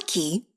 Nike